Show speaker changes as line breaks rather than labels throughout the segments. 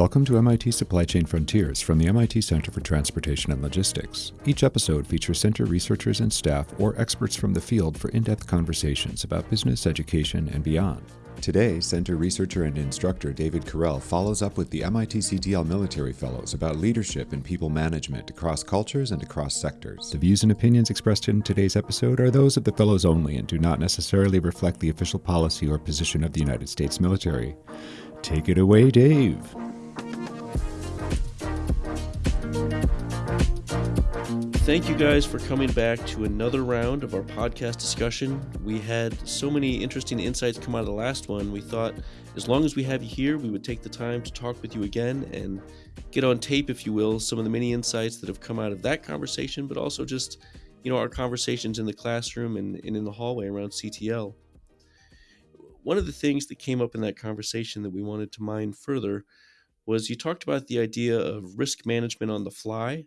Welcome to MIT Supply Chain Frontiers from the MIT Center for Transportation and Logistics. Each episode features center researchers and staff or experts from the field for in depth conversations about business, education, and beyond. Today, center researcher and instructor David Correll follows up with the MIT CTL Military Fellows about leadership and people management across cultures and across sectors. The views and opinions expressed in today's episode are those of the Fellows only and do not necessarily reflect the official policy or position of the United States military. Take it away, Dave.
Thank you guys for coming back to another round of our podcast discussion. We had so many interesting insights come out of the last one. We thought as long as we have you here, we would take the time to talk with you again and get on tape, if you will, some of the many insights that have come out of that conversation, but also just, you know, our conversations in the classroom and, and in the hallway around CTL. One of the things that came up in that conversation that we wanted to mine further was you talked about the idea of risk management on the fly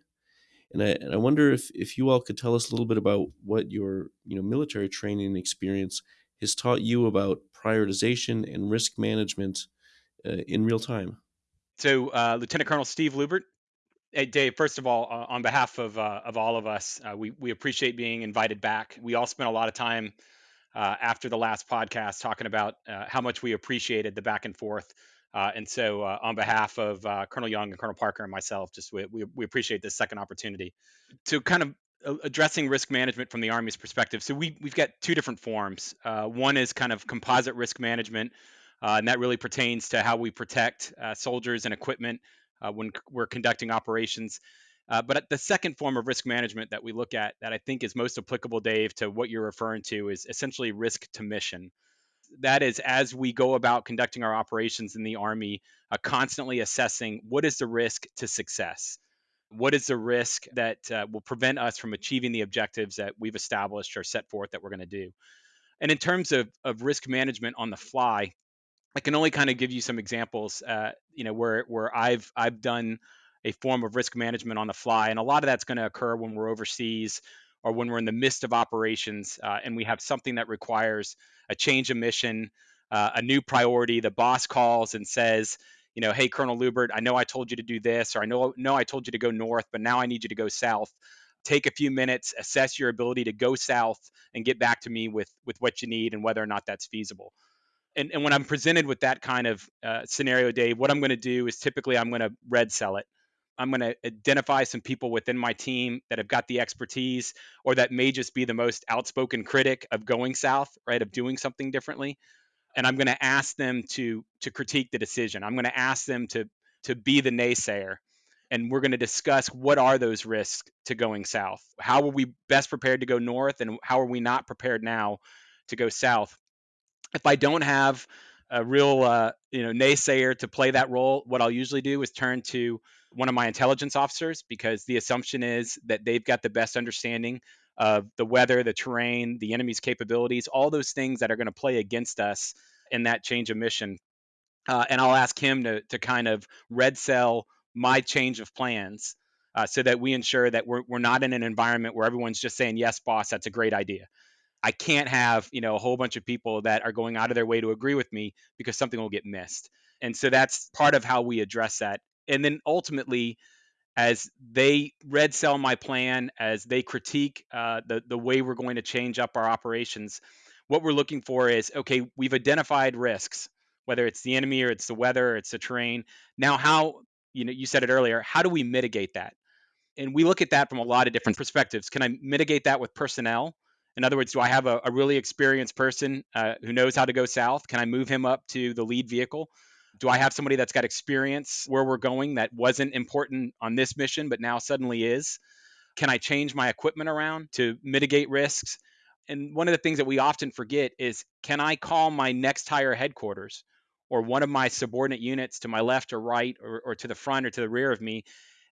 and I, and I wonder if, if you all could tell us a little bit about what your you know military training experience has taught you about prioritization and risk management uh, in real time.
So, uh, Lieutenant Colonel Steve Lubert. Hey, Dave. First of all, uh, on behalf of uh, of all of us, uh, we we appreciate being invited back. We all spent a lot of time uh, after the last podcast talking about how much we appreciated the back and forth uh, and so, uh, on behalf of uh, Colonel Young and Colonel Parker and myself, just we, we, we appreciate this second opportunity to kind of uh, addressing risk management from the Army's perspective. So we we've got two different forms. Uh, one is kind of composite risk management, uh, and that really pertains to how we protect soldiers and equipment when we're conducting operations. but the second form of risk management that we look at that I think is most applicable, Dave, to what you're referring to is essentially risk to mission that is as we go about conducting our operations in the army uh, constantly assessing what is the risk to success? What is the risk that uh, will prevent us from achieving the objectives that we've established or set forth that we're going to do? And in terms of, of risk management on the fly i can only kind of give you some examples uh, you know where where i've i've done a form of risk management on the fly and a lot of that's going to occur when we're overseas or when we're in the midst of operations uh, and we have something that requires a change of mission, uh, a new priority. The boss calls and says, you know, hey, Colonel Lubert, I know I told you to do this, or I know, know I told you to go north, but now I need you to go south. Take a few minutes, assess your ability to go south, and get back to me with with what you need and whether or not that's feasible. And, and when I'm presented with that kind of uh, scenario, Dave, what I'm going to do is typically I'm going to red cell it. I'm going to identify some people within my team that have got the expertise or that may just be the most outspoken critic of going south, right, of doing something differently. And I'm going to ask them to to critique the decision. I'm going to ask them to to be the naysayer. And we're going to discuss what are those risks to going south? How are we best prepared to go north and how are we not prepared now to go south? If I don't have a real uh, you know naysayer to play that role, what I'll usually do is turn to one of my intelligence officers because the assumption is that they've got the best understanding of the weather, the terrain, the enemy's capabilities, all those things that are going to play against us in that change of mission. Uh, and I'll ask him to to kind of red cell my change of plans uh, so that we ensure that we're, we're not in an environment where everyone's just saying yes boss that's a great idea I can't have, you know, a whole bunch of people that are going out of their way to agree with me because something will get missed. And so that's part of how we address that. And then ultimately, as they red cell my plan, as they critique uh, the the way we're going to change up our operations, what we're looking for is okay, we've identified risks, whether it's the enemy or it's the weather, or it's the terrain. Now, how you know you said it earlier, how do we mitigate that? And we look at that from a lot of different perspectives. Can I mitigate that with personnel? In other words, do I have a, a really experienced person uh, who knows how to go south? Can I move him up to the lead vehicle? Do I have somebody that's got experience where we're going that wasn't important on this mission, but now suddenly is? Can I change my equipment around to mitigate risks? And one of the things that we often forget is can I call my next higher headquarters or one of my subordinate units to my left or right or, or to the front or to the rear of me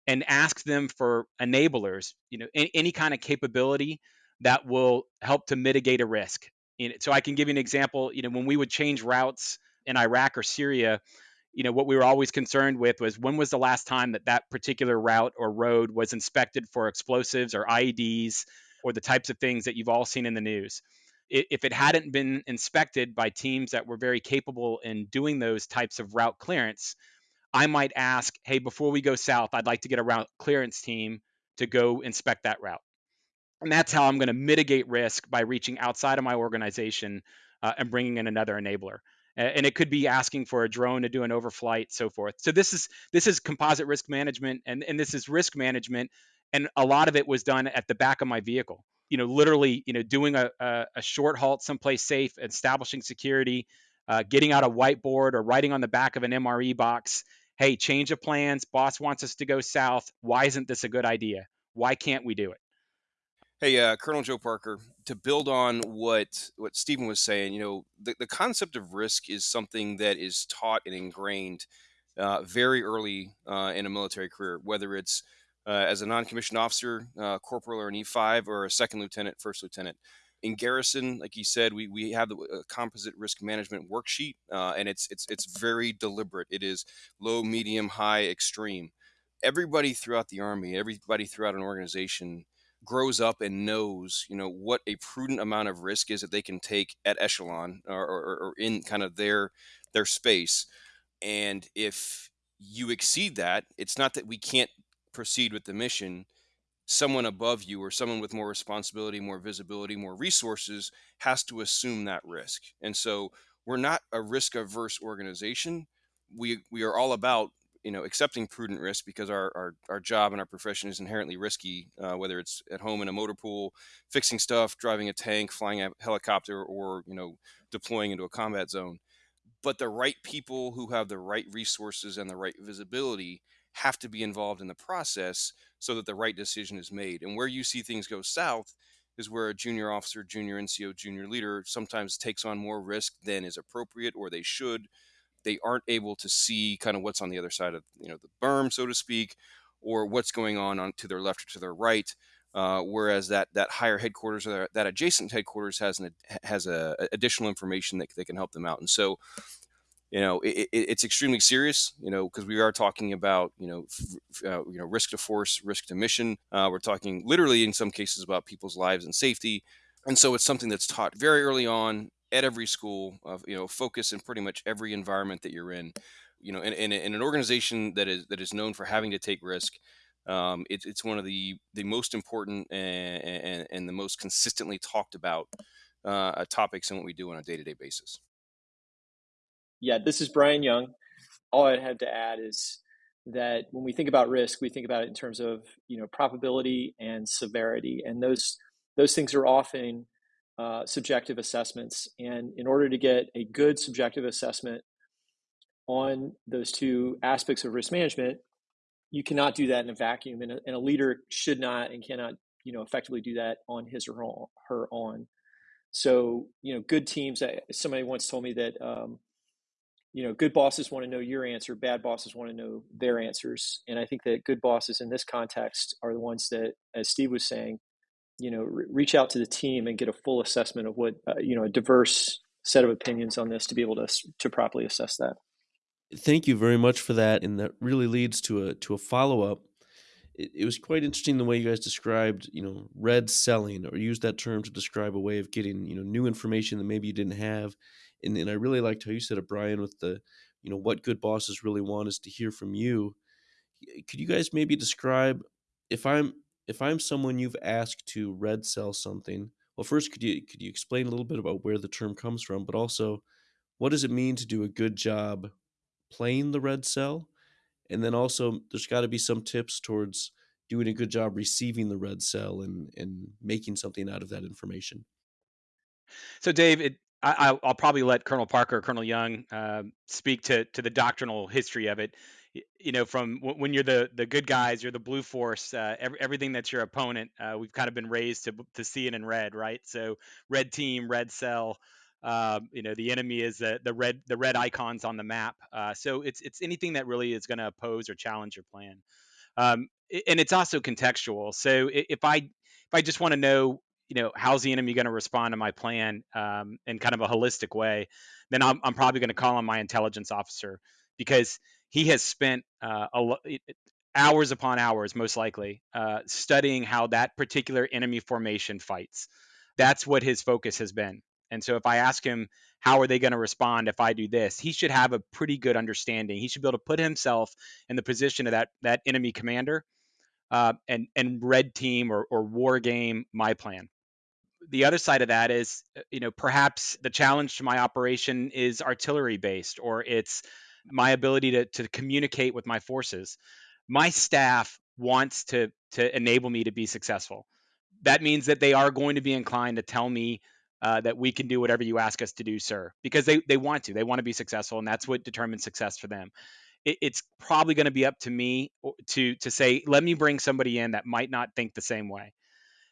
and ask them for enablers, you know, any, any kind of capability that will help to mitigate a risk. So I can give you an example. You know, when we would change routes in Iraq or Syria, you know, what we were always concerned with was when was the last time that that particular route or road was inspected for explosives or IEDs or the types of things that you've all seen in the news. If it hadn't been inspected by teams that were very capable in doing those types of route clearance, I might ask, hey, before we go south, I'd like to get a route clearance team to go inspect that route. And that's how I'm going to mitigate risk by reaching outside of my organization uh, and bringing in another enabler. And it could be asking for a drone to do an overflight, so forth. So this is this is composite risk management, and, and this is risk management, and a lot of it was done at the back of my vehicle. You know, literally, you know, doing a, a, a short halt someplace safe, establishing security, uh, getting out a whiteboard or writing on the back of an MRE box, hey, change of plans. Boss wants us to go south. Why isn't this a good idea? Why can't we do it?
Hey, uh, Colonel Joe Parker. To build on what what Stephen was saying, you know, the, the concept of risk is something that is taught and ingrained uh, very early uh, in a military career, whether it's uh, as a non-commissioned officer, uh, corporal or an E5, or a second lieutenant, first lieutenant. In garrison, like you said, we, we have the uh, composite risk management worksheet, and it's it's it's very deliberate. It is low, medium, high, extreme. Everybody throughout the army, everybody throughout an organization grows up and knows, you know, what a prudent amount of risk is that they can take at echelon or, or, or in kind of their their space. And if you exceed that, it's not that we can't proceed with the mission. Someone above you or someone with more responsibility, more visibility, more resources has to assume that risk. And so we're not a risk averse organization. We we are all about you know accepting prudent risk because our, our, our job and our profession is inherently risky uh, whether it's at home in a motor pool fixing stuff driving a tank flying a helicopter or you know deploying into a combat zone. But the right people who have the right resources and the right visibility have to be involved in the process so that the right decision is made. And where you see things go south is where a junior officer junior nco junior leader sometimes takes on more risk than is appropriate or they should they aren't able to see kind of what's on the other side of you know the berm, so to speak, or what's going on on to their left or to their right. Uh, whereas that that higher headquarters or that adjacent headquarters has an has a, a additional information that, that can help them out. And so, you know, it, it, it's extremely serious. You know, because we are talking about you know f- uh, you know risk to force, risk to mission. Uh, we're talking literally in some cases about people's lives and safety. And so it's something that's taught very early on at every school, of you know, focus in pretty much every environment that you're in. You know, in, in, in an organization that is that is known for having to take risk, um, it, it's one of the the most important and, and, and the most consistently talked about uh, topics in what we do on a day to day basis.
Yeah, this is Brian Young. All I'd have to add is that when we think about risk, we think about it in terms of you know probability and severity, and those those things are often uh, subjective assessments. And in order to get a good subjective assessment on those two aspects of risk management, you cannot do that in a vacuum. And a, and a leader should not and cannot, you know, effectively do that on his or her own. So, you know, good teams. Somebody once told me that, um, you know, good bosses want to know your answer, bad bosses want to know their answers. And I think that good bosses in this context are the ones that, as Steve was saying, you know re- reach out to the team and get a full assessment of what uh, you know a diverse set of opinions on this to be able to to properly assess that.
Thank you very much for that and that really leads to a to a follow-up. It, it was quite interesting the way you guys described you know red celling or used that term to describe a way of getting you know new information that maybe you didn't have. And, and i really liked how you said it brian with the you know what good bosses really want is to hear from you. Could you guys maybe describe if i'm if I'm someone you've asked to red cell something, well, first could you could you explain a little bit about where the term comes from, but also what does it mean to do a good job playing the red cell? And then also there's got to be some tips towards doing a good job receiving the red cell and and making something out of that information.
So, Dave, it, I, will probably let Colonel Parker, or Colonel Young, uh, speak to to the doctrinal history of it you know, from when you're the the good guys, you're the blue force. Uh, every, everything that's your opponent, uh, we've kind of been raised to to see it in red, right? So red team, red cell. Um, you know, the enemy is the the red the red icons on the map. Uh, so it's it's anything that really is going to oppose or challenge your plan. Um, and it's also contextual. So if I if I just want to know, you know, how's the enemy going to respond to my plan um, in kind of a holistic way, then I'm, I'm probably going to call on my intelligence officer because he has spent uh, a, hours upon hours, most likely, uh, studying how that particular enemy formation fights. That's what his focus has been. And so if I ask him, how are they going to respond if I do this? He should have a pretty good understanding. He should be able to put himself in the position of that that enemy commander uh, and and red team or, or war game my plan. The other side of that is, uh, you know, perhaps the challenge to my operation is artillery based, or it's my ability to to communicate with my forces. My staff wants to to enable me to be successful. That means that they are going to be inclined to tell me uh, that we can do whatever you ask us to do, sir, because they, they want to. They want to be successful, and that's what determines success for them. It, it's probably going to be up to me to to say, let me bring somebody in that might not think the same way.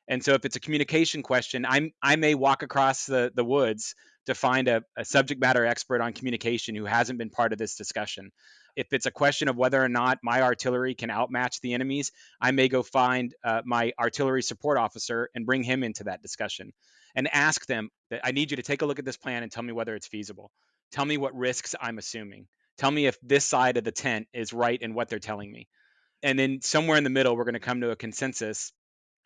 And so, if it's a communication question, I'm I may walk across the the woods to find a, a subject matter expert on communication who hasn't been part of this discussion. If it's a question of whether or not my artillery can outmatch the enemy's, I may go find uh, my artillery support officer and bring him into that discussion and ask them that I need you to take a look at this plan and tell me whether it's feasible. Tell me what risks I'm assuming. Tell me if this side of the tent is right in what they're telling me. And then somewhere in the middle, we're going to come to a consensus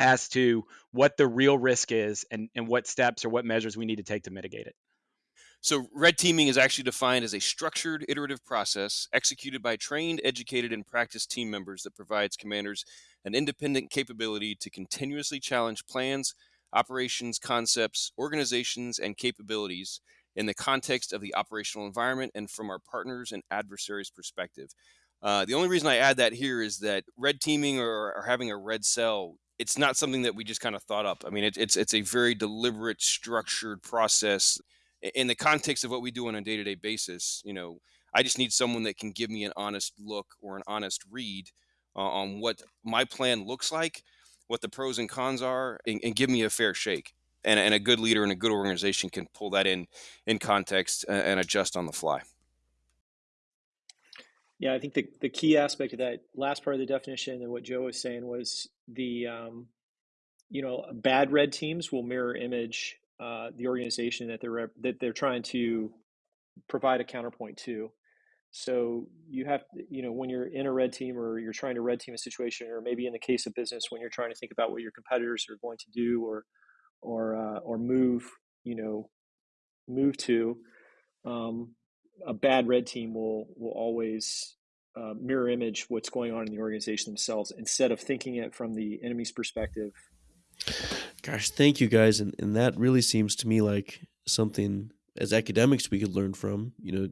as to what the real risk is and, and what steps or what measures we need to take to mitigate it.
So, red teaming is actually defined as a structured, iterative process executed by trained, educated, and practiced team members that provides commanders an independent capability to continuously challenge plans, operations, concepts, organizations, and capabilities in the context of the operational environment and from our partners and adversaries' perspective. Uh, the only reason I add that here is that red teaming or, or having a red cell it's not something that we just kind of thought up. I mean, it, it's it's a very deliberate, structured process in the context of what we do on a day-to-day basis you know i just need someone that can give me an honest look or an honest read uh, on what my plan looks like what the pros and cons are and, and give me a fair shake. And, and, a good leader and a good organization can pull that in in context and, and adjust on the fly.
Yeah i think the, the key aspect of that last part of the definition and what joe was saying was the um, you know bad red teams will mirror image uh, the organization that they're that they're trying to provide a counterpoint to. So you have, you know, when you're in a red team or you're trying to red team a situation, or maybe in the case of business, when you're trying to think about what your competitors are going to do or or uh, or move, you know, move to, um, a bad red team will will always uh, mirror image what's going on in the organization themselves instead of thinking it from the enemy's perspective
Gosh, thank you guys. And, and that really seems to me like something as academics we could learn from, you know,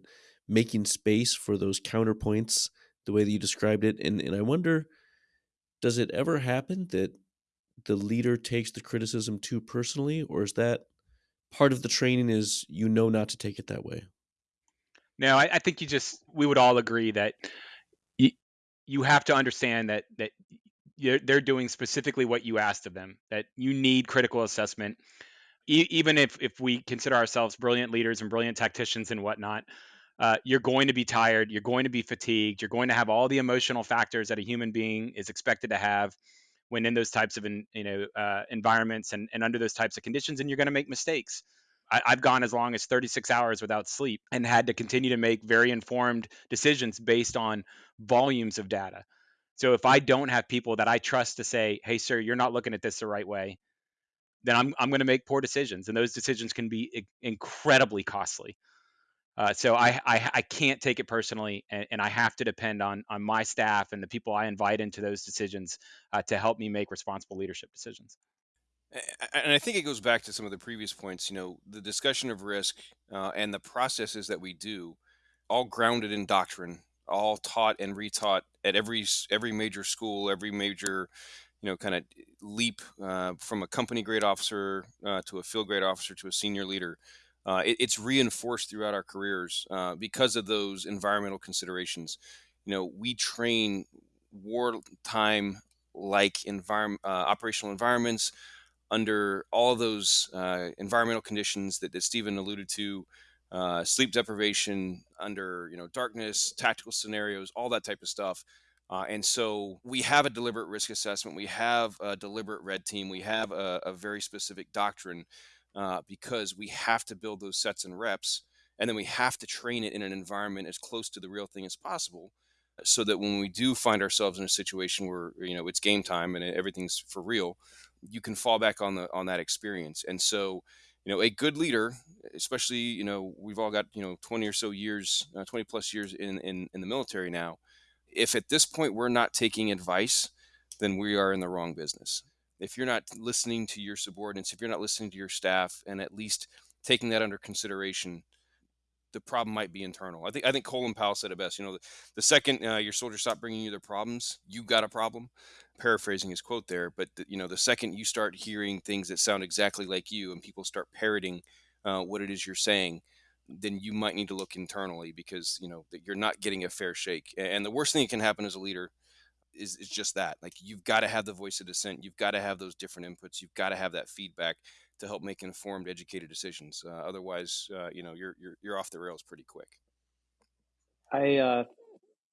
making space for those counterpoints the way that you described it. And, and I wonder, does it ever happen that the leader takes the criticism too personally, or is that part of the training is you know not to take it that way?
No, I, I think you just, we would all agree that you, you have to understand that, that they're doing specifically what you asked of them that you need critical assessment. E- even if if we consider ourselves brilliant leaders and brilliant tacticians and whatnot uh, you're going to be tired you're going to be fatigued you're going to have all the emotional factors that a human being is expected to have when in those types of in, you know uh, environments and, and under those types of conditions and you're going to make mistakes. I, i've gone as long as 36 hours without sleep and had to continue to make very informed decisions based on volumes of data so if I don't have people that I trust to say, "Hey, sir, you're not looking at this the right way," then I'm I'm going to make poor decisions, and those decisions can be incredibly costly. Uh, so I, I, I can't take it personally, and, and, I have to depend on on my staff and the people I invite into those decisions uh, to help me make responsible leadership decisions.
And I think it goes back to some of the previous points. You know, the discussion of risk uh, and the processes that we do, all grounded in doctrine all taught and retaught at every every major school, every major you know kind of leap uh, from a company grade officer uh, to a field grade officer to a senior leader. Uh, it, it's reinforced throughout our careers uh, because of those environmental considerations. You know, we train wartime like environment uh, operational environments under all those uh, environmental conditions that, that Stephen alluded to uh, sleep deprivation under you know darkness, tactical scenarios, all that type of stuff. Uh, and so we have a deliberate risk assessment. We have a deliberate red team. We have a, a very specific doctrine uh, because we have to build those sets and reps, and then we have to train it in an environment as close to the real thing as possible, so that when we do find ourselves in a situation where you know it's game time and everything's for real, you can fall back on the on that experience. And so you know, a good leader, especially, you know, we've all got, you know, 20 or so years, uh, 20 plus years in, in, in the military now. If at this point we're not taking advice, then we are in the wrong business. If you're not listening to your subordinates, if you're not listening to your staff and at least taking that under consideration, the problem might be internal. I think I think Colin Powell said it best. You know, the, the second uh, your soldiers stop bringing you their problems, you got a problem. Paraphrasing his quote there, but the, you know, the second you start hearing things that sound exactly like you, and people start parroting uh, what it is you're saying, then you might need to look internally because you know that you're not getting a fair shake. And the worst thing that can happen as a leader is, is just that. Like you've got to have the voice of dissent. You've got to have those different inputs. You've got to have that feedback to help make informed, educated decisions. Uh, otherwise, uh, you know, you're, you're you're off the rails pretty quick.
I uh,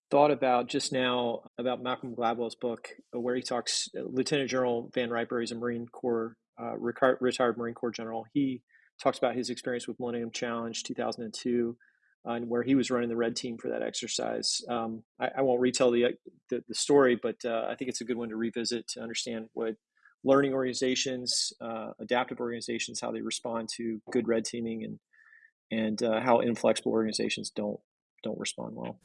thought about just now about Malcolm Gladwell's book, uh, where he talks. Uh, Lieutenant General Van Riper is a Marine Corps uh, retired Marine Corps general. He talks about his experience with Millennium Challenge 2002 and where he was running the red team for that exercise. Um, I, I, won't retell the, the, the story, but uh, I think it's a good one to revisit to understand what learning organizations, uh, adaptive organizations, how they respond to good red teaming, and and uh, how inflexible organizations don't don't respond well.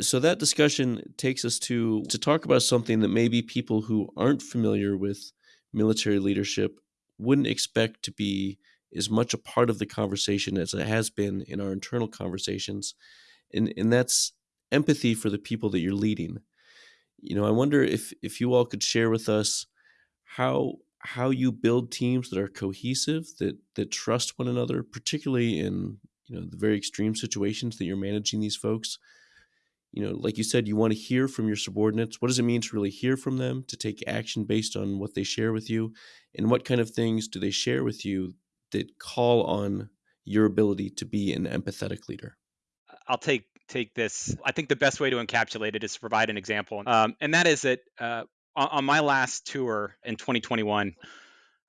So that discussion takes us to to talk about something that maybe people who aren't familiar with military leadership wouldn't expect to be as much a part of the conversation as it has been in our internal conversations, and and that's empathy for the people that you're leading. You know, I wonder if if you all could share with us how how you build teams that are cohesive that that trust one another particularly in you know the very extreme situations that you're managing these folks. You know like you said you want to hear from your subordinates. What does it mean to really hear from them to take action based on what they share with you? And what kind of things do they share with you that call on your ability to be an empathetic leader?
I'll take take this. I think the best way to encapsulate it is to provide an example. Um, and that is that uh, on, on my last tour in 2021,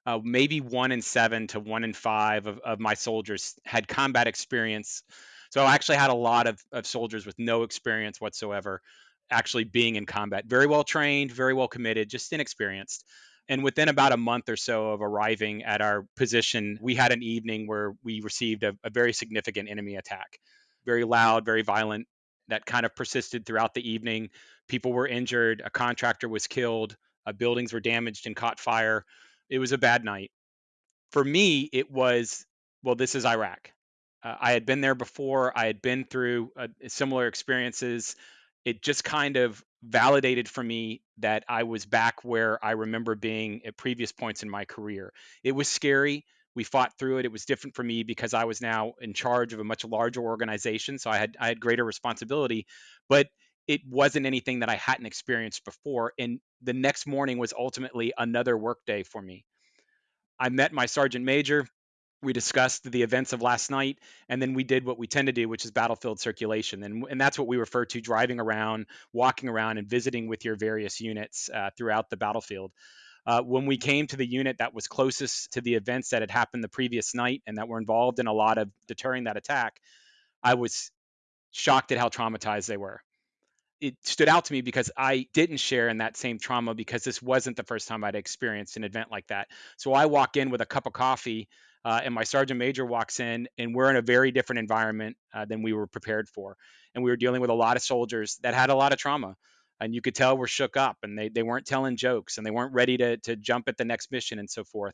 uh, maybe one in seven to one in five of, of my soldiers had combat experience. So I actually had a lot of, of soldiers with no experience whatsoever actually being in combat. Very well trained, very well committed, just inexperienced. And within about a month or so of arriving at our position, we had an evening where we received a, a very significant enemy attack. Very loud, very violent, that kind of persisted throughout the evening. People were injured, a contractor was killed, uh, buildings were damaged and caught fire. It was a bad night. For me, it was, well, this is Iraq. Uh, I had been there before, I had been through uh, similar experiences. It just kind of validated for me that I was back where I remember being at previous points in my career. It was scary we fought through it. It was different for me because I was now in charge of a much larger organization, so I had I had greater responsibility, but it wasn't anything that I hadn't experienced before. And the next morning was ultimately another workday for me. I met my sergeant major. We discussed the events of last night, and then we did what we tend to do, which is battlefield circulation. And, and that's what we refer to driving around, walking around, and visiting with your various units uh, throughout the battlefield. Uh, when we came to the unit that was closest to the events that had happened the previous night and that were involved in a lot of deterring that attack, I was shocked at how traumatized they were. It stood out to me because I didn't share in that same trauma because this wasn't the first time I'd experienced an event like that. So I walk in with a cup of coffee, uh, and my sergeant major walks in, and we're in a very different environment uh, than we were prepared for. And we were dealing with a lot of soldiers that had a lot of trauma and you could tell were shook up and they, they weren't telling jokes and they weren't ready to, to jump at the next mission and so forth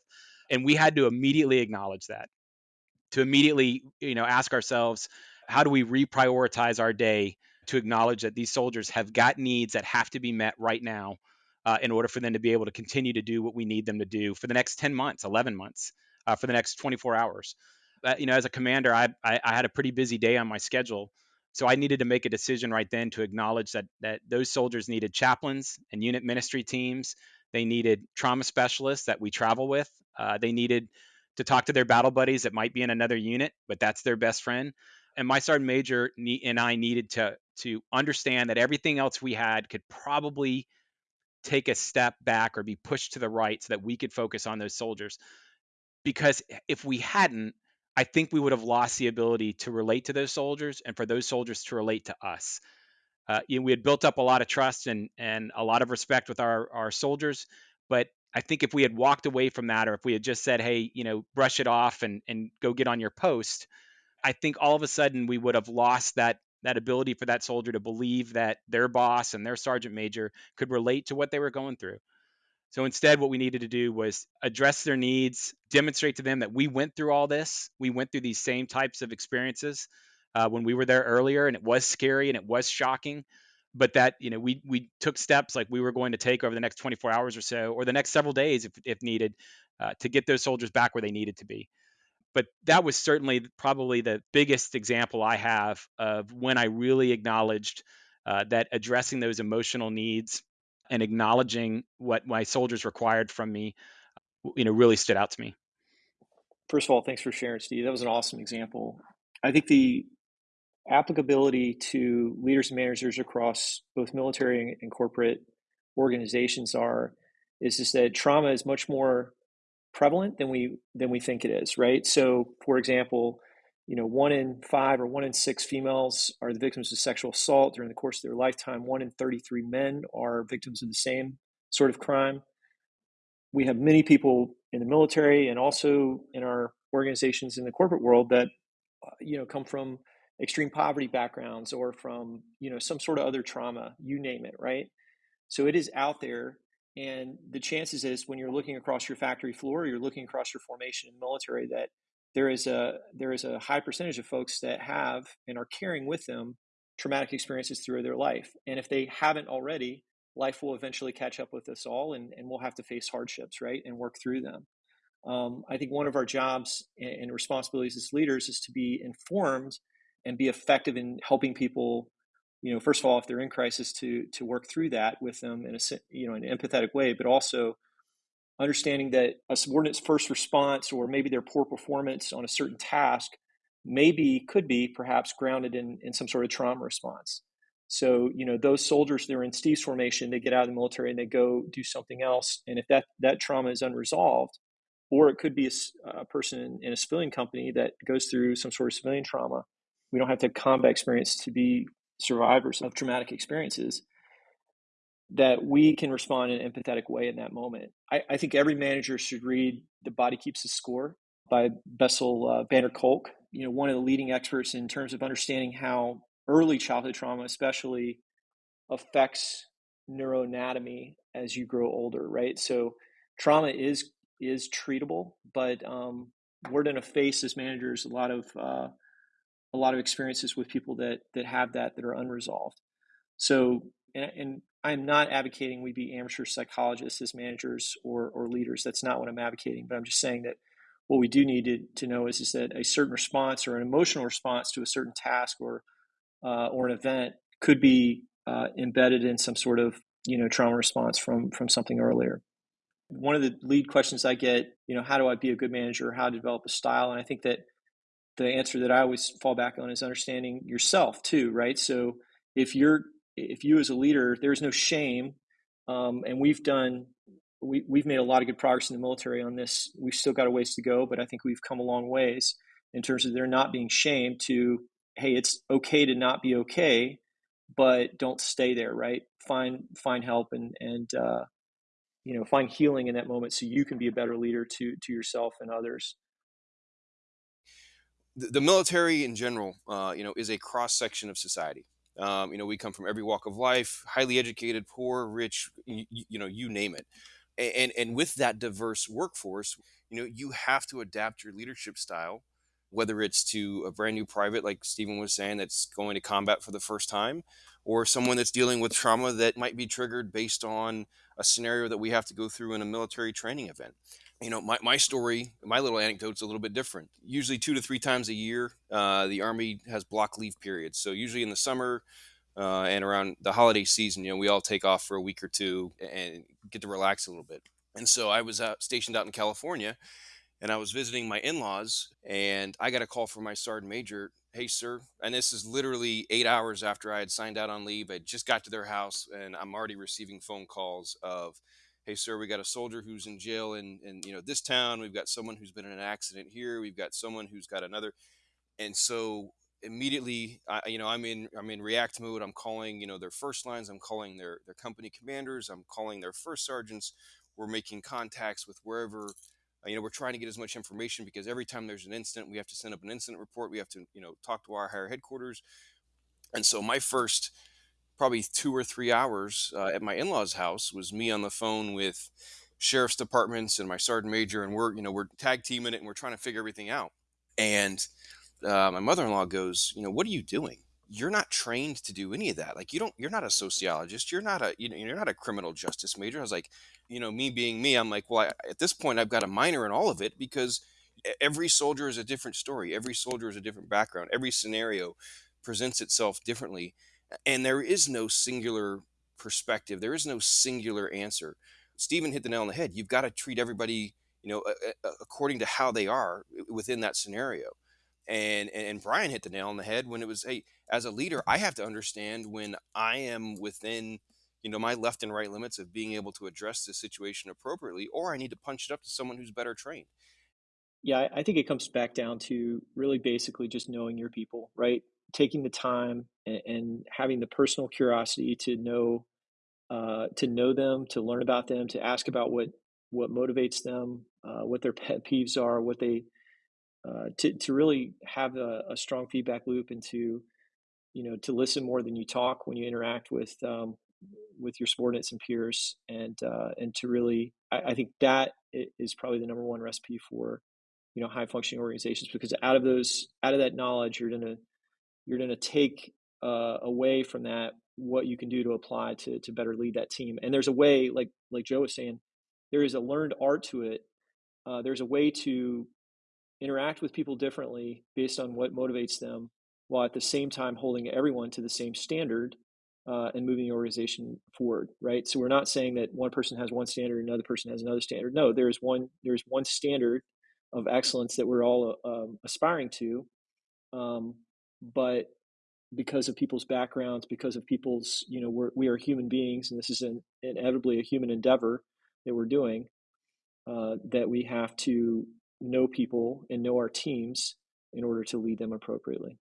and we had to immediately acknowledge that to immediately you know ask ourselves how do we reprioritize our day to acknowledge that these soldiers have got needs that have to be met right now uh, in order for them to be able to continue to do what we need them to do for the next 10 months 11 months uh, for the next 24 hours uh, you know as a commander I, I, I had a pretty busy day on my schedule so I needed to make a decision right then to acknowledge that that those soldiers needed chaplains and unit ministry teams. They needed trauma specialists that we travel with. Uh, they needed to talk to their battle buddies that might be in another unit, but that's their best friend. And my sergeant major and I needed to to understand that everything else we had could probably take a step back or be pushed to the right so that we could focus on those soldiers. Because if we hadn't, I think we would have lost the ability to relate to those soldiers and for those soldiers to relate to us. Uh, you know, we had built up a lot of trust and and a lot of respect with our our soldiers, but I think if we had walked away from that, or if we had just said, "Hey, you know, brush it off and and go get on your post," I think all of a sudden we would have lost that that ability for that soldier to believe that their boss and their sergeant major could relate to what they were going through. So instead, what we needed to do was address their needs, demonstrate to them that we went through all this. We went through these same types of experiences uh, when we were there earlier, and it was scary and it was shocking. But that you know, we we took steps like we were going to take over the next 24 hours or so, or the next several days if if needed, uh, to get those soldiers back where they needed to be. But that was certainly probably the biggest example I have of when I really acknowledged uh, that addressing those emotional needs and acknowledging what my soldiers required from me, you know, really stood out to me.
First of all, thanks for sharing, Steve. That was an awesome example. I think the applicability to leaders and managers across both military and corporate organizations are is just that trauma is much more prevalent than we than we think it is, right? So, for example, you know, one in five or one in six females are the victims of sexual assault during the course of their lifetime. One in 33 men are victims of the same sort of crime. We have many people in the military and also in our organizations in the corporate world that, uh, you know, come from extreme poverty backgrounds or from, you know, some sort of other trauma, you name it, right? So it is out there. And the chances is when you're looking across your factory floor, you're looking across your formation in the military that there is a there is a high percentage of folks that have and are carrying with them traumatic experiences through their life. And if they haven't already life will eventually catch up with us all and, and we'll have to face hardships right and work through them. Um, i think one of our jobs and responsibilities as leaders is to be informed and be effective in helping people you know first of all if they're in crisis to to work through that with them in a you know an empathetic way but also understanding that a subordinate's first response or maybe their poor performance on a certain task maybe could be perhaps grounded in, in some sort of trauma response. So, you know, those soldiers they're in Steve's formation, they get out of the military and they go do something else. And if that, that trauma is unresolved, or it could be a, a person in, in, a civilian company that goes through some sort of civilian trauma. We don't have to have combat experience to be survivors of traumatic experiences that we can respond in an empathetic way in that moment. I, I think every manager should read The Body Keeps a Score by Bessel uh, van der Kolk, you know, one of the leading experts in terms of understanding how early childhood trauma especially affects neuroanatomy as you grow older, right? So trauma is is treatable, but um, we're going to face as managers a lot of uh, a lot of experiences with people that that have that that are unresolved. So and, and I'm not advocating we be amateur psychologists as managers or, or leaders. That's not what I'm advocating. But I'm just saying that what we do need to, to know is, is that a certain response or an emotional response to a certain task or uh, or an event could be uh, embedded in some sort of you know trauma response from from something earlier. One of the lead questions I get, you know, how do I be a good manager? How to develop a style? And I think that the answer that I always fall back on is understanding yourself too, right? So if you're if you as a leader, there's no shame, um, and we've done we, we've made a lot of good progress in the military on this. We've still got a ways to go, but I think we've come a long ways in terms of there not being shame to hey, it's okay to not be okay, but don't stay there, right? Find find help and and uh, you know find healing in that moment so you can be a better leader to to yourself and others
the, military in general, uh, you know, is a cross section of society. Um, you know, we come from every walk of life, highly educated, poor, rich, you, you know, you name it. And, and with that diverse workforce, you know, you have to adapt your leadership style, whether it's to a brand new private, like Stephen was saying, that's going to combat for the first time, or someone that's dealing with trauma that might be triggered based on a scenario that we have to go through in a military training event you know, my, my story, my little anecdote's a little bit different. Usually, two to three times a year, uh, the Army has block leave periods. So, usually in the summer uh, and around the holiday season, you know, we all take off for a week or two and get to relax a little bit. And so, I was uh, stationed out in California and I was visiting my in laws, and I got a call from my sergeant major. Hey, sir. And this is literally eight hours after I had signed out on leave. I just got to their house, and I'm already receiving phone calls of, hey sir we got a soldier who's in jail in, in you know this town we've got someone who's been in an accident here we've got someone who's got another and so immediately I, you know i'm in i'm in react mode i'm calling you know their first lines i'm calling their their company commanders i'm calling their first sergeants we're making contacts with wherever uh, you know we're trying to get as much information because every time there's an incident we have to send up an incident report. We have to you know talk to our higher headquarters. And so my first probably two or three hours uh, at my in-laws house was me on the phone with sheriff's departments and my sergeant major and we're you know we're tag teaming it and we're trying to figure everything out. And uh, my mother-in-law goes you know what are you doing you're not trained to do any of that like you don't you're not a sociologist you're not a you know you're not a criminal justice major i was like you know me being me i'm like well I, at this point i've got a minor in all of it because every soldier is a different story every soldier is a different background every scenario presents itself differently and there is no singular perspective there is no singular answer. Stephen hit the nail on the head you've got to treat everybody you know according to how they are within that scenario and and brian hit the nail on the head when it was hey as a leader i have to understand when i am within you know my left and right limits of being able to address the situation appropriately or i need to punch it up to someone who's better trained.
Yeah i think it comes back down to really basically just knowing your people right? Taking the time and, and having the personal curiosity to know uh, to know them to learn about them to ask about what what motivates them uh, what their pet peeves are what they uh, to to really have a, a, strong feedback loop and to you know to listen more than you talk when you interact with um, with your subordinates and peers and uh, and to really I, I, think that is probably the number one recipe for you know high functioning organizations because out of those out of that knowledge you're gonna you're gonna take uh, away from that what you can do to apply to to better lead that team. And there's a way like like Joe was saying there is a learned art to it. Uh, there's a way to interact with people differently based on what motivates them, while at the same time holding everyone to the same standard uh, and moving the organization forward. Right. So we're not saying that one person has one standard, and another person has another standard. No, there's one there's one standard of excellence that we're all um, aspiring to, um, but because of people's backgrounds, because of people's, you know, we're, we are human beings, and this is an, inevitably a human endeavor that we're doing, uh, that we have to know people and know our teams in order to lead them appropriately.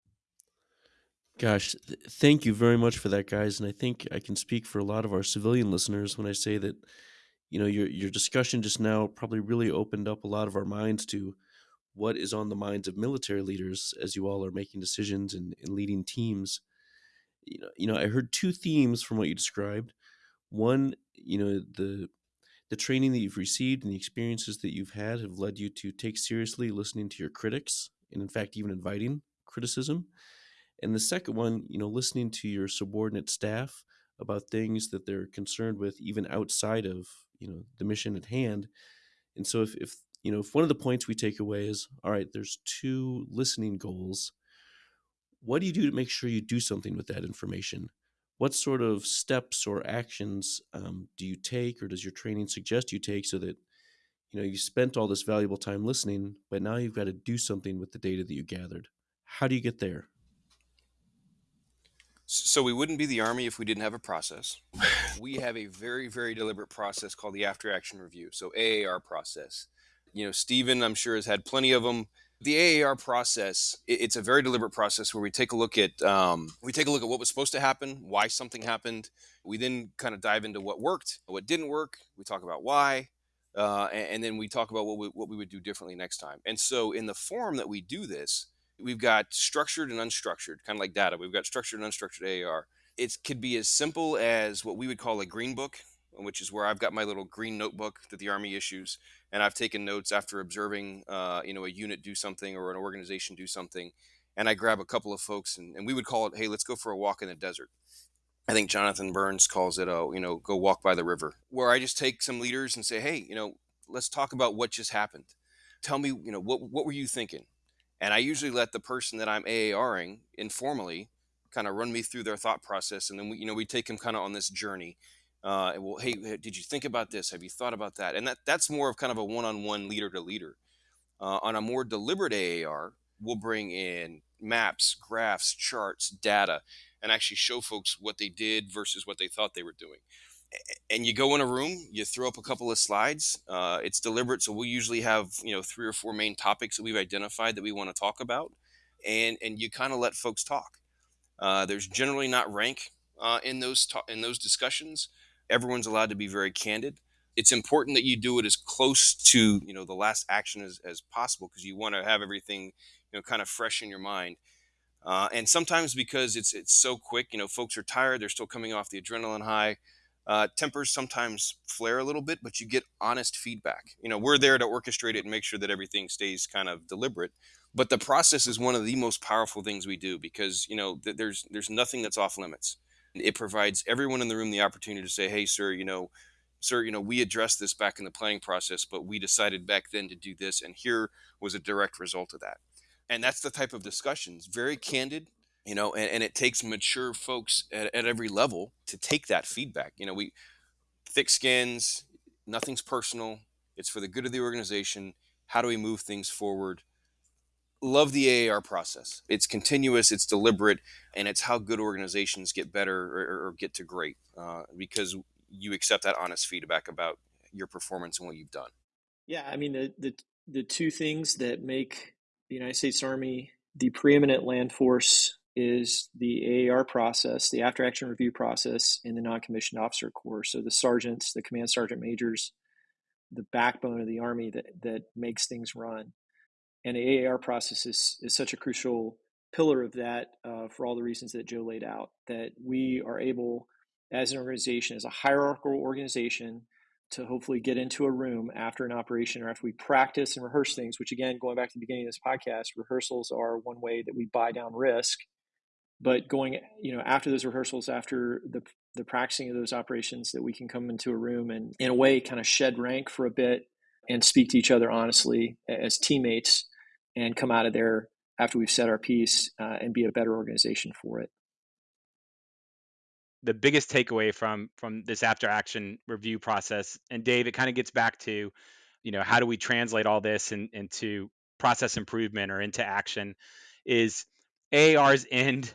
Gosh, th- thank you very much for that, guys. And I think I can speak for a lot of our civilian listeners when I say that, you know, your your discussion just now probably really opened up a lot of our minds to what is on the minds of military leaders as you all are making decisions and, and leading teams. You know, you know, I heard two themes from what you described. One, you know, the the training that you've received and the experiences that you've had have led you to take seriously listening to your critics and in fact even inviting criticism. And the second one you know listening to your subordinate staff about things that they're concerned with even outside of you know the mission at hand. And so if, if you know if one of the points we take away is all right there's two listening goals what do you do to make sure you do something with that information what sort of steps or actions um, do you take or does your training suggest you take so that you know you spent all this valuable time listening but now you've got to do something with the data that you gathered? How do you get there?
So we wouldn't be the army if we didn't have a process. We have a very very deliberate process called the after action review so aar process. You know stephen i'm sure has had plenty of them the AAR process, it's a very deliberate process where we take a look at um, we take a look at what was supposed to happen, why something happened. We then kind of dive into what worked, what didn't work. We talk about why, uh, and, and, then we talk about what we, what we would do differently next time. And so, in the form that we do this, we've got structured and unstructured, kind of like data. We've got structured and unstructured AAR. It could be as simple as what we would call a green book, which is where I've got my little green notebook that the Army issues and I've taken notes after observing, uh, you know, a unit do something or an organization do something, and I grab a couple of folks and, and we would call it, hey, let's go for a walk in the desert. I think Jonathan Burns calls it, a, you know, go walk by the river, where I just take some leaders and say, hey, you know, let's talk about what just happened. Tell me, you know, what what were you thinking? And I usually let the person that I'm AARing informally kind of run me through their thought process, and then we, you know, we take them kind of on this journey uh, well, hey, did you think about this? Have you thought about that? And that that's more of kind of a one-on-one leader to leader. Uh, on a more deliberate AAR, we'll bring in maps, graphs, charts, data, and actually show folks what they did versus what they thought they were doing. And you go in a room, you throw up a couple of slides. Uh, it's deliberate, so we'll usually have you know three or four main topics that we've identified that we want to talk about, and and you kind of let folks talk. Uh, there's generally not rank uh, in those ta- in those discussions everyone's allowed to be very candid. it's important that you do it as close to you know the last action as, as possible because you want to have everything you know kind of fresh in your mind. Uh, and sometimes because it's it's so quick you know folks are tired they're still coming off the adrenaline high uh, tempers sometimes flare a little bit but you get honest feedback. You know we're there to orchestrate it and make sure that everything stays kind of deliberate but the process is one of the most powerful things we do because you know th- there's there's nothing that's off limits it provides everyone in the room the opportunity to say hey sir you know sir, you know, we addressed this back in the planning process, but we decided back then to do this, and here was a direct result of that. And that's the type of discussions, very candid, you know, and, and it takes mature folks at, at every level to take that feedback. You know, we thick skins, nothing's personal, it's for the good of the organization. How do we move things forward? Love the AAR process. It's continuous, it's deliberate, and it's how good organizations get better or, or get to great uh, because you accept that honest feedback about your performance and what you've done.
Yeah, I mean the the the two things that make the United States Army the preeminent land force is the AAR process, the after action review process, and the non commissioned officer corps. So the sergeants, the command sergeant majors, the backbone of the Army that, that makes things run. And the AAR process is, is such a crucial pillar of that uh, for all the reasons that Joe laid out, that we are able as an organization, as a hierarchical organization, to hopefully get into a room after an operation or after we practice and rehearse things, which again, going back to the beginning of this podcast, rehearsals are one way that we buy down risk. But going, you know, after those rehearsals, after the the practicing of those operations, that we can come into a room and in a way kind of shed rank for a bit and speak to each other honestly as teammates and come out of there after we've set our piece uh, and be a better organization for it.
The biggest takeaway from from this after action review process and dave it kind of gets back to you know how do we translate all this in, into process improvement or into action is aars end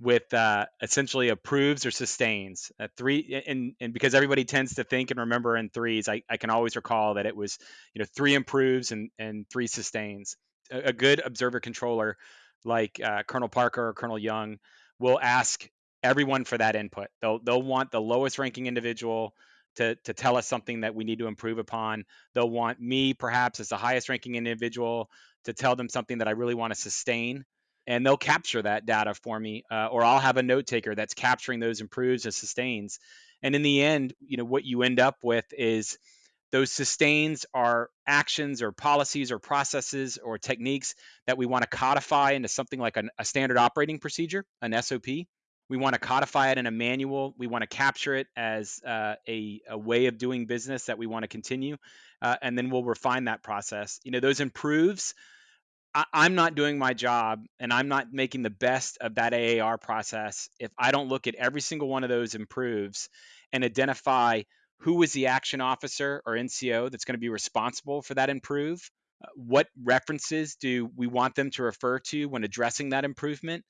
with uh, essentially improves or sustains. Three and, and because everybody tends to think and remember in threes I, I can always recall that it was you know three improves and, and three sustains a, good observer controller like uh, colonel parker or colonel young will ask everyone for that input. They'll they'll want the lowest ranking individual to to tell us something that we need to improve upon. They'll want me perhaps as the highest ranking individual to tell them something that I really want to sustain. And they'll capture that data for me, uh, or I'll have a note taker that's capturing those improves and sustains. And in the end, you know what you end up with is those sustains are actions or policies or processes or techniques that we want to codify into something like an, a standard operating procedure, an SOP we want to codify it in a manual. We want to capture it as uh, a, a, way of doing business that we want to continue, uh, and then we'll refine that process. You know, those improves. I, I'm not doing my job, and I'm not making the best of that AAR process if I don't look at every single one of those improves and identify who was the action officer or NCO that's going to be responsible for that improve. Uh, what references do we want them to refer to when addressing that improvement?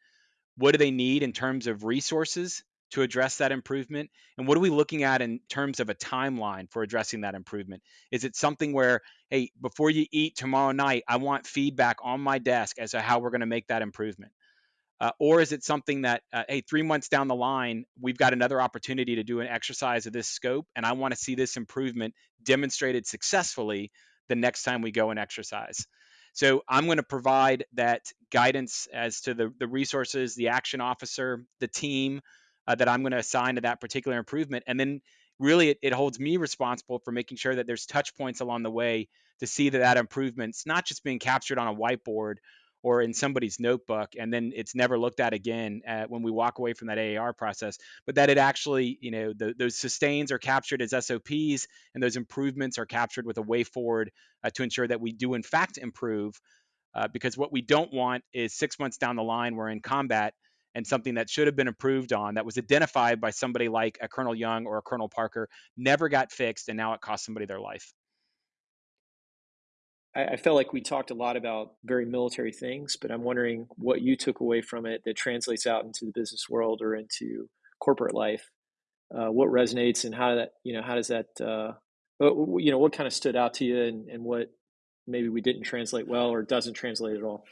what do they need in terms of resources to address that improvement and what are we looking at in terms of a timeline for addressing that improvement is it something where hey before you eat tomorrow night i want feedback on my desk as to how we're going to make that improvement uh, or is it something that uh, hey three months down the line we've got another opportunity to do an exercise of this scope and i want to see this improvement demonstrated successfully the next time we go and exercise so I'm going to provide that guidance as to the, the resources, the action officer, the team uh, that I'm going to assign to that particular improvement. And then really it, it holds me responsible for making sure that there's touch points along the way to see that that improvement's not just being captured on a whiteboard or in somebody's notebook and then it's never looked at again uh, when we walk away from that AAR process but that it actually you know the, those sustains are captured as SOPs and those improvements are captured with a way forward uh, to ensure that we do in fact improve uh, because what we don't want is six months down the line we're in combat and something that should have been improved on that was identified by somebody like a Colonel Young or a Colonel Parker never got fixed and now it cost somebody their life.
I, felt like we talked a lot about very military things, but I'm wondering what you took away from it that translates out into the business world or into corporate life. Uh, what resonates and how that you know how does that uh, you know what kind of stood out to you and, and what maybe we didn't translate well or doesn't translate at all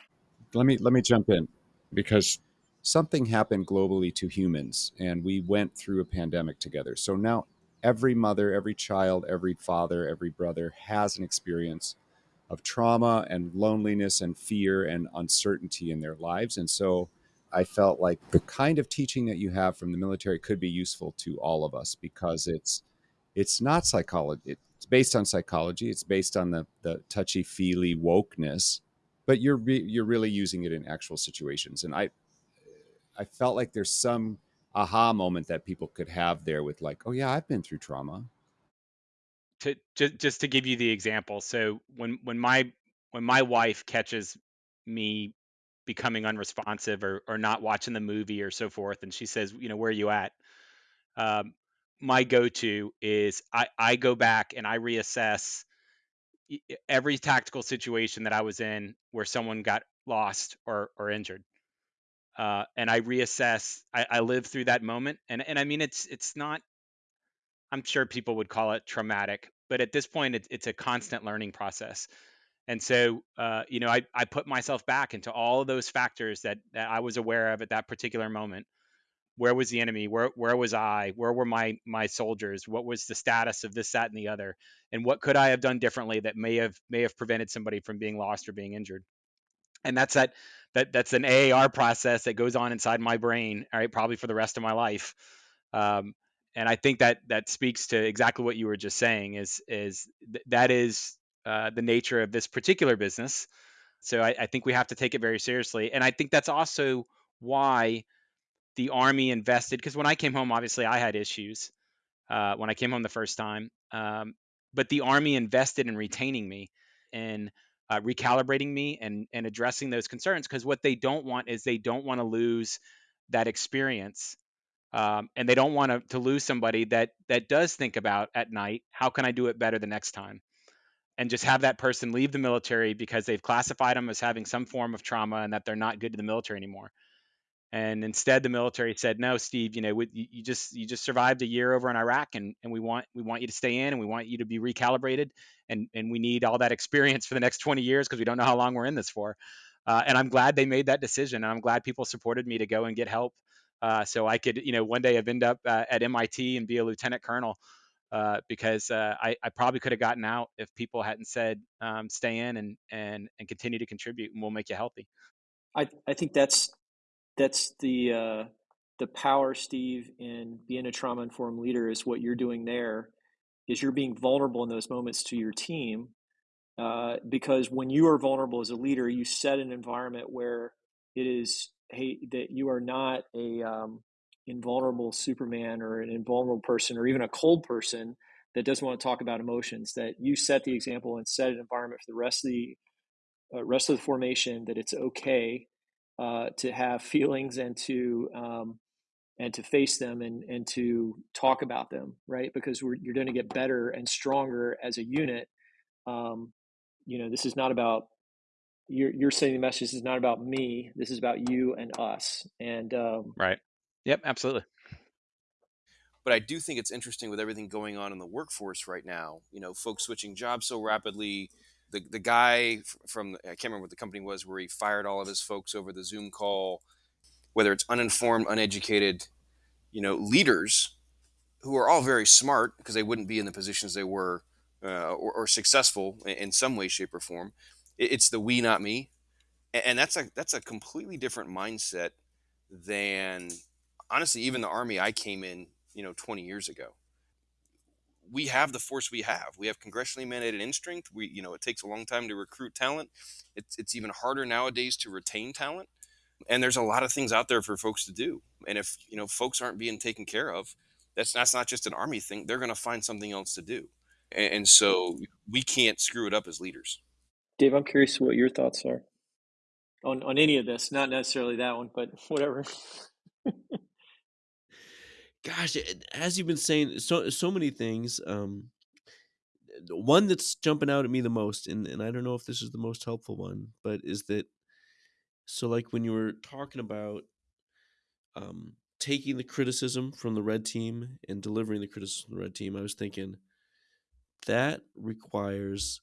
let me let me jump in because something happened globally to humans and we went through a pandemic together so now
every mother, every child, every father, every brother has an experience of trauma and loneliness and fear and uncertainty in their lives. And so I felt like the kind of teaching that you have from the military could be useful to all of us because it's it's not psychology. It's based on psychology. It's based on the the touchy feely wokeness, but you're re- you're really using it in actual situations. And I I felt like there's some aha moment that people could have there with like, oh yeah, I've been through trauma.
To just just to give you the example, so when when my when my wife catches me becoming unresponsive or or not watching the movie or so forth, and she says, you know, where are you at? Um, my go-to is I I go back and I reassess every tactical situation that I was in where someone got lost or or injured uh, and I reassess. I, I live through that moment, and and I mean it's it's not. I'm sure people would call it traumatic, but at this point, it's it's a constant learning process. And so, uh, you know, I, I put myself back into all of those factors that, that I was aware of at that particular moment. Where was the enemy? Where where was I? Where were my my soldiers? What was the status of this, that, and the other? And what could I have done differently that may have may have prevented somebody from being lost or being injured? And that's that that that's an AAR process that goes on inside my brain, all right, probably for the rest of my life. Um, and I think that that speaks to exactly what you were just saying. Is is th- that is uh, the nature of this particular business. So I, I think we have to take it very seriously, and I think that's also why the army invested. Because when I came home, obviously I had issues uh, when I came home the first time, um, but the army invested in retaining me and uh, recalibrating me and and addressing those concerns because what they don't want is they don't want to lose that experience um, and they don't want to, lose somebody that that does think about at night how can i do it better the next time and just have that person leave the military because they've classified them as having some form of trauma and that they're not good to the military anymore and instead, the military said, "No, Steve. You know, we, you just you just survived a year over in Iraq, and, and we want we want you to stay in, and we want you to be recalibrated, and and we need all that experience for the next 20 years because we don't know how long we're in this for." Uh, and I'm glad they made that decision, and I'm glad people supported me to go and get help, uh, so I could, you know, one day have end up uh, at MIT and be a lieutenant colonel. Uh, because uh, I, I, probably could have gotten out if people hadn't said um, stay in and, and and continue to contribute, and we'll make you healthy.
I, I think that's that's the uh, the power, Steve, in being a trauma informed leader is what you're doing there. Is you're being vulnerable in those moments to your team, uh, because when you are vulnerable as a leader, you set an environment where it is hey that you are not a um, invulnerable Superman or an invulnerable person or even a cold person that doesn't want to talk about emotions. That you set the example and set an environment for the rest of the uh, rest of the formation that it's okay uh, to have feelings and to um, and to face them and and to talk about them, right? Because you're going to get better and stronger as a unit. Um, you know, this is not about you're you're saying the message. This is not about me. This is about you and us. And um,
right. Yep. Absolutely.
But I do think it's interesting with everything going on in the workforce right now. You know, folks switching jobs so rapidly the the guy from I can't remember what the company was where he fired all of his folks over the Zoom call. Whether it's uninformed, uneducated, you know, leaders who are all very smart because they wouldn't be in the positions they were uh, or, or, successful in some way, shape, or form. It's the we, not me, and that's a that's a completely different mindset than honestly even the army I came in, you know, 20 years ago we have the force we have. We have congressionally mandated strength. We, you know, it takes a long time to recruit talent. It's, it's even harder nowadays to retain talent. And there's a lot of things out there for folks to do. And if, you know, folks aren't being taken care of, that's, that's not just an army thing. They're going to find something else to do. And, and so we can't screw it up as leaders.
Dave, I'm curious what your thoughts are on, on any of this, not necessarily that one, but whatever.
gosh, as you've been saying, so so many things. Um, one that's jumping out at me the most, and, and I don't know if this is the most helpful one, but is that so like when you were talking about um, taking the criticism from the red team and delivering the criticism from the red team, I was thinking that requires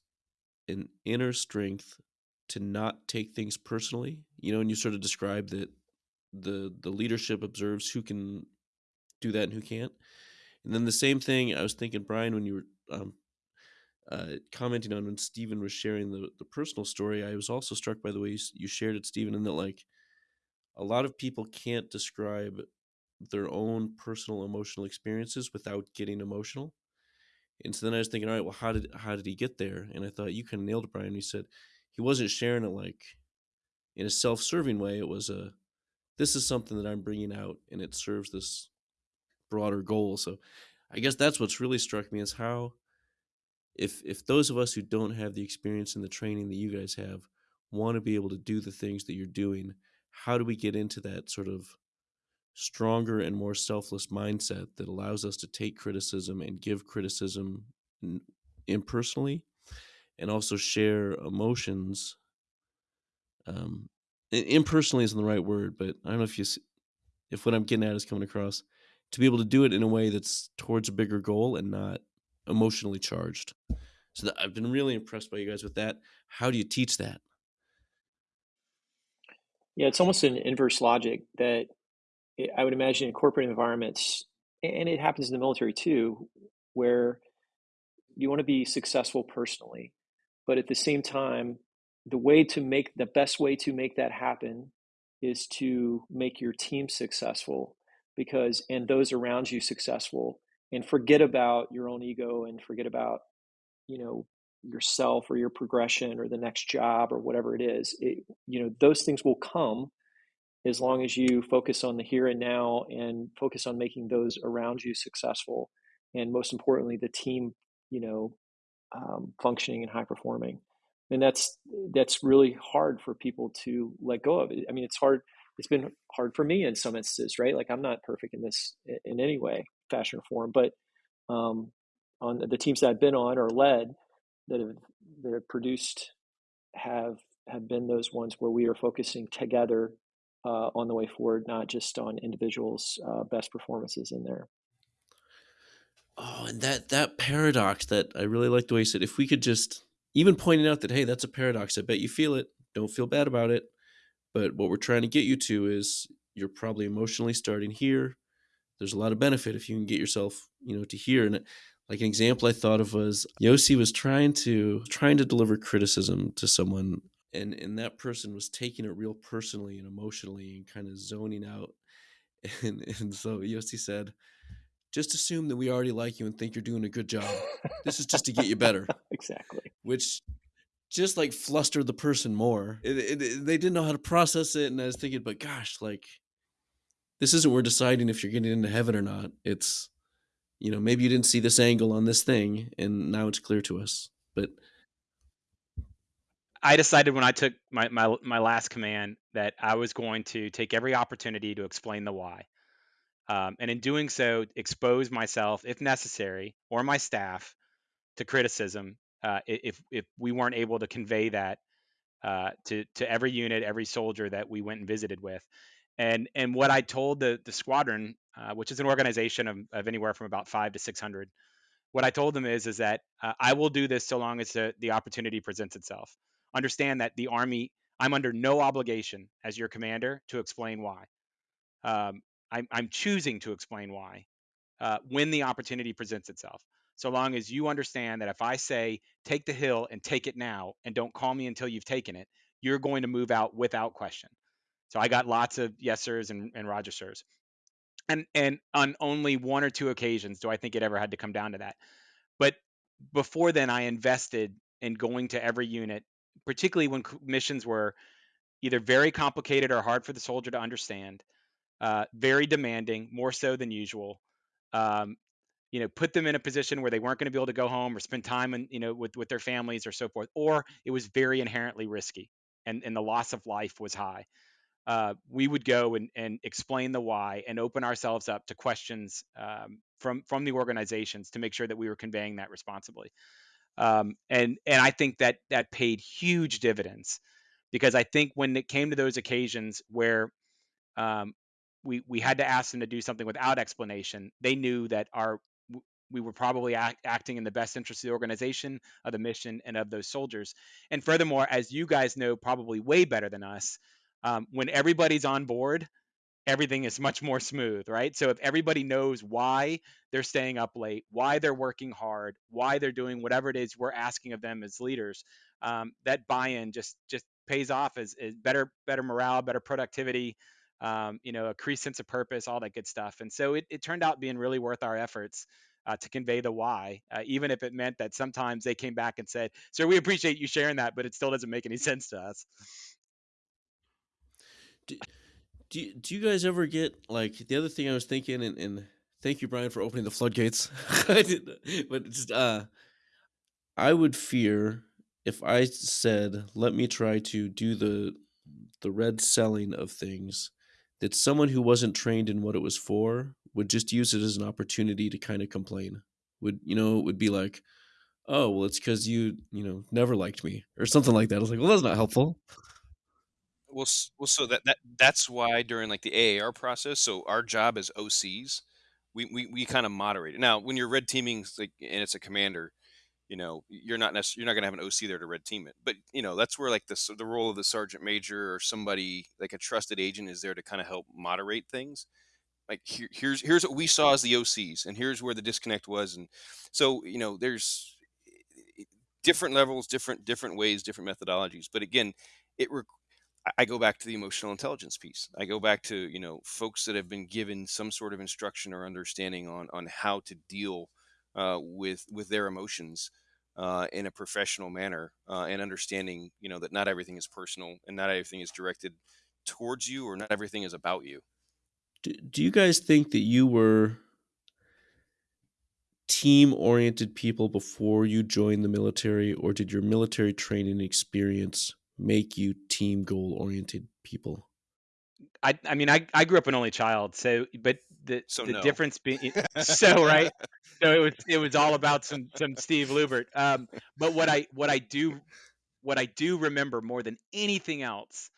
an inner strength to not take things personally. You know, and you sort of describe that the the leadership observes who can do that and who can't. And then the same thing I was thinking, Brian, when you were um, uh, commenting on when Stephen was sharing the, the personal story, I was also struck by the way you, you shared it, Stephen, and that like a lot of people can't describe their own personal emotional experiences without getting emotional. And so then I was thinking, all right, well, how did how did he get there? And I thought you kind of nailed it, Brian. He said he wasn't sharing it like in a self-serving way. It was a this is something that I'm bringing out, and it serves this broader goal. So I guess that's what's really struck me is how if if those of us who don't have the experience and the training that you guys have want to be able to do the things that you're doing, how do we get into that sort of stronger and more selfless mindset that allows us to take criticism and give criticism impersonally and also share emotions um, impersonally isn't the right word but i don't know if you see, if what i'm getting at is coming across to be able to do it in a way that's towards a bigger goal and not emotionally charged. So that, i've been really impressed by you guys with that. How do you teach that?
Yeah it's almost an inverse logic that I would imagine in corporate environments, and it happens in the military too, where you want to be successful personally, but at the same time, the way to make the best way to make that happen is to make your team successful because and those around you successful and forget about your own ego and forget about you know yourself or your progression or the next job or whatever it is it, you know those things will come as long as you focus on the here and now and focus on making those around you successful and most importantly the team you know um, functioning and high performing. And that's that's really hard for people to let go of. I mean it's hard it's been hard for me in some instances right? Like i'm not perfect in this in any way fashion or form but um, on the teams that i've been on or led that have that have produced have have been those ones where we are focusing together uh, on the way forward, not just on individuals' uh, best performances in there.
Oh, and that that paradox that I really like the way you said. If we could just even pointing out that hey, that's a paradox. I bet you feel it. Don't feel bad about it. But what we're trying to get you to is you're probably emotionally starting here. There's a lot of benefit if you can get yourself, you know, to here. And like an example I thought of was Yossi was trying to trying to deliver criticism to someone and and that person was taking it real personally and emotionally and kind of zoning out. And and so Yossi said just assume that we already like you and think you're doing a good job. This is just to get you better.
Exactly.
Which just like flustered the person more. It, it, it, they didn't know how to process it and i was thinking but gosh like this isn't we're deciding if you're getting into heaven or not. It's you know maybe you didn't see this angle on this thing and now it's clear to us. But
I decided when I took my, my my last command that I was going to take every opportunity to explain the why, um, and in doing so, expose myself, if necessary, or my staff to criticism uh, if if we weren't able to convey that uh, to to every unit, every soldier that we went and visited with. And and what I told the the squadron, uh, which is an organization of, of anywhere from about five to six hundred, what I told them is is that uh, I will do this so long as the, the opportunity presents itself understand that the Army, I'm under no obligation as your commander to explain why. Um, I'm, I'm, choosing to explain why uh, when the opportunity presents itself. So long as you understand that if I say, take the hill and take it now, and don't call me until you've taken it, you're going to move out without question. So I got lots of yes sirs and, and Roger sirs. And and on only one or two occasions do I think it ever had to come down to that. But before then, I invested in going to every unit particularly when missions were either very complicated or hard for the soldier to understand, uh, very demanding, more so than usual. Um, you know, put them in a position where they weren't going to be able to go home or spend time and you know with with their families or so forth, or it was very inherently risky and and the loss of life was high. Uh, we would go and, and explain the why and open ourselves up to questions um, from from the organizations to make sure that we were conveying that responsibly. Um, and and I think that that paid huge dividends because I think when it came to those occasions where um, we we had to ask them to do something without explanation, they knew that our we were probably act, acting in the best interest of the organization, of the mission, and of those soldiers. And furthermore, as you guys know probably way better than us, um, when everybody's on board, everything is much more smooth, right? So if everybody knows why they're staying up late, why they're working hard, why they're doing whatever it is we're asking of them as leaders, um, that buy-in just just pays off as, as better better morale, better productivity, um, you know, a increased sense of purpose, all that good stuff. And so it, it turned out being really worth our efforts. Uh, to convey the why, uh, even if it meant that sometimes they came back and said, "Sir, we appreciate you sharing that, but it still doesn't make any sense to us."
Do, you, do you guys ever get like the other thing I was thinking, and, and thank you, Brian, for opening the floodgates. but just uh, I would fear if I said, "Let me try to do the the red celling of things," that someone who wasn't trained in what it was for would just use it as an opportunity to kind of complain. Would you know? It would be like, "Oh, well, it's because you you know never liked me" or something like that. I was like, "Well, that's not helpful."
Well, well, so that, that that's why during like the AAR process, so our job as OCs, we we, we kind of moderate it. Now, when you're red teaming, like and it's a commander, you know you're not necessarily you're not going to have an OC there to red team it, but you know that's where like the the role of the sergeant major or somebody like a trusted agent is there to kind of help moderate things. Like here, here's here's what we saw as the OCs, and here's where the disconnect was, and so you know there's different levels, different different ways, different methodologies. But again, it re- I go back to the emotional intelligence piece. I go back to you know folks that have been given some sort of instruction or understanding on on how to deal uh, with with their emotions uh, in a professional manner uh, and understanding you know that not everything is personal and not everything is directed towards you or not everything is about you
do, do you guys think that you were team oriented people before you joined the military or did your military training experience make you team goal oriented people
I, I mean, I, I grew up an only child, so but the
so
the
no.
difference being so right, so it was it was all about some some Steve Lubert. Um, but what I what I do what I do remember more than anything else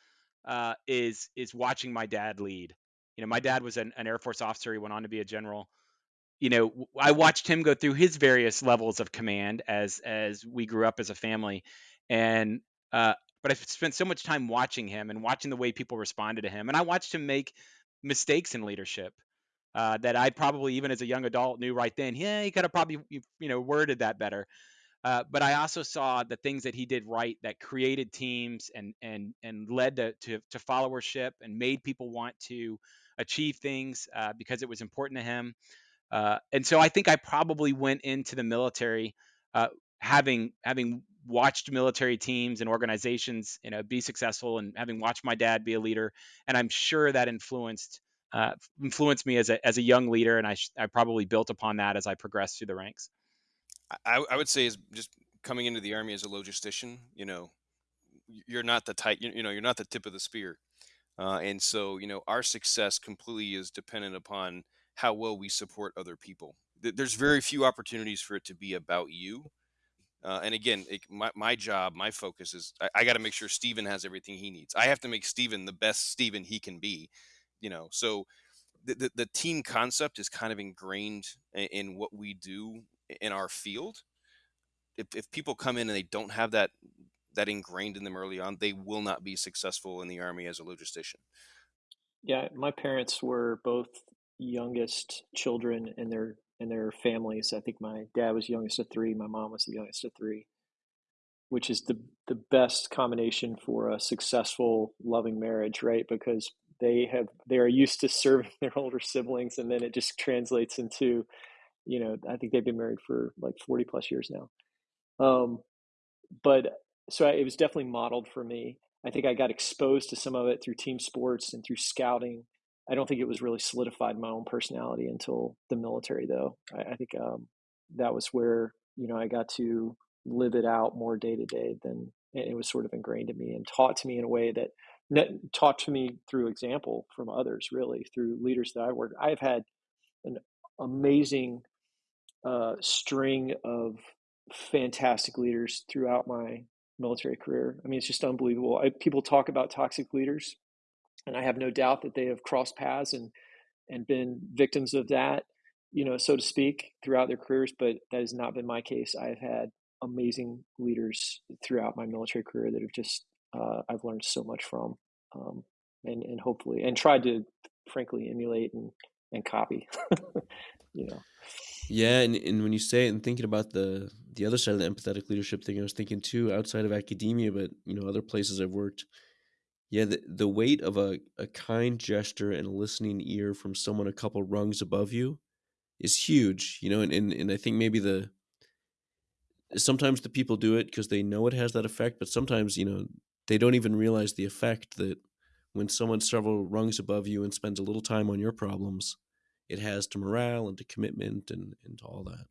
uh, is is watching my dad lead. You know, my dad was an, an Air Force officer. He went on to be a general. You know, I watched him go through his various levels of command as as we grew up as a family, and uh, but I spent so much time watching him and watching the way people responded to him, and I watched him make mistakes in leadership uh, that I probably even as a young adult knew right then. Yeah, he could have probably you know worded that better. Uh, but I also saw the things that he did right that created teams and and and led to to, to followership and made people want to achieve things uh, because it was important to him. Uh, and so I think I probably went into the military uh, having having watched military teams and organizations, you know, be successful, and having watched my dad be a leader, and I'm sure that influenced uh, influenced me as a as a young leader, and I I probably built upon that as I progressed through the ranks.
I, I would say is just coming into the army as a logistician. You know, you're not the. You, you know, you're not the tip of the spear, uh, and so you know our success completely is dependent upon how well we support other people. There's very few opportunities for it to be about you. Uh, and again, it, my, my job, my focus is I, I got to make sure Steven has everything he needs. I have to make Steven the best Steven he can be, you know. So the, the, the team concept is kind of ingrained in, in, what we do in our field. If, if people come in and they don't have that that ingrained in them early on, they will not be successful in the army as a logistician.
Yeah, my parents were both youngest children in their in their families. I think my dad was youngest of three, my mom was the youngest of three, which is the the best combination for a successful, loving marriage, right? Because they have they are used to serving their older siblings, and then it just translates into, you know, I think they've been married for like forty plus years now. Um, but so it was definitely modeled for me. I think I got exposed to some of it through team sports and through scouting I don't think it was really solidified my own personality until the military, though. I, I think um, that was where you know I got to live it out more day to day than it was sort of ingrained in me and taught to me in a way that taught to me through example from others, really through leaders that I worked. I've had an amazing uh, string of fantastic leaders throughout my military career. I mean, it's just unbelievable. I, people talk about toxic leaders and I have no doubt that they have crossed paths and and been victims of that, you know, so to speak, throughout their careers. But that has not been my case. I have had amazing leaders throughout my military career that have just uh, I've learned so much from. Um, and and hopefully and tried to frankly emulate and and copy. you know.
Yeah, and, and when you say it and thinking about the the other side of the empathetic leadership thing, I was thinking too, outside of academia, but you know, other places I've worked. Yeah, the, the weight of a, a kind gesture and a listening ear from someone a couple rungs above you is huge, you know, and, and, and I think maybe the sometimes the people do it because they know it has that effect, but sometimes, you know, they don't even realize the effect that when someone's several rungs above you and spends a little time on your problems, it has to morale and to commitment and, and to all that.